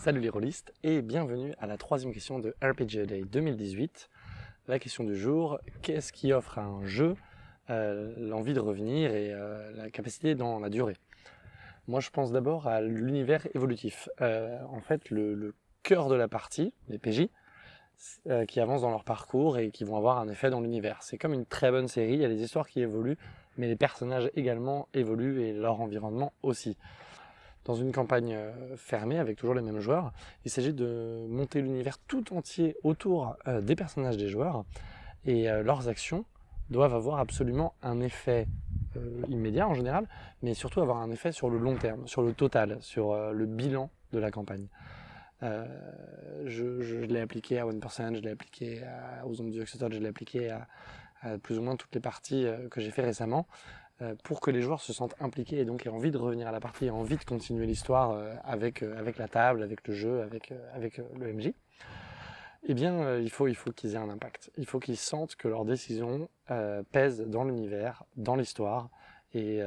Salut les rôlistes et bienvenue à la troisième question de RPG Day 2018. La question du jour, qu'est-ce qui offre à un jeu euh, l'envie de revenir et euh, la capacité dans la durée? Moi je pense d'abord à l'univers évolutif. Euh, en fait le, cœur de la partie, les PJ, qui avancent dans leur parcours et qui vont avoir un effet dans l'univers. C'est comme une très bonne série, il y a des histoires qui évoluent, mais les personnages également évoluent et leur environnement aussi dans une campagne euh, fermée avec toujours les mêmes joueurs. Il s'agit de monter l'univers tout entier autour euh, des personnages des joueurs et euh, leurs actions doivent avoir absolument un effet immédiat en général, mais surtout avoir un effet sur le long terme, sur le total, sur le bilan de la campagne. je, l'ai appliqué à One Person, je l'ai appliqué aux Zombies etc. Je l'ai appliqué à, plus ou moins toutes les parties que j'ai fait récemment. Euh, pour que les joueurs se sentent impliqués et donc aient envie de revenir à la partie, aient envie de continuer l'histoire euh, avec, euh, avec la table, avec le jeu, avec, avec le MJ, eh bien, il faut, il faut qu'ils aient un impact. Il faut qu'ils sentent que leurs décisions pèsent dans l'univers, dans l'histoire, et,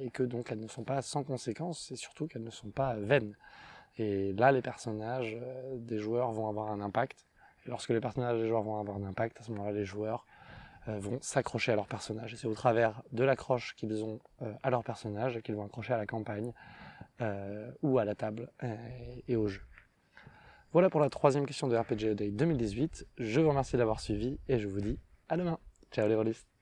et, que donc elles ne sont pas sans conséquences, et surtout qu'elles ne sont pas vaines. Et là, les personnages des joueurs vont avoir un impact. Et lorsque les personnages des joueurs vont avoir un impact, à ce moment-là, les joueurs vont s'accrocher à leur personnage. C'est au travers de l'accroche qu'ils ont euh, à leur personnage qu'ils vont accrocher à la campagne euh, ou à la table et au jeu. Voilà pour la troisième question de RPG Day 2018. Je vous remercie d'avoir suivi et je vous dis à demain. Ciao les rôlistes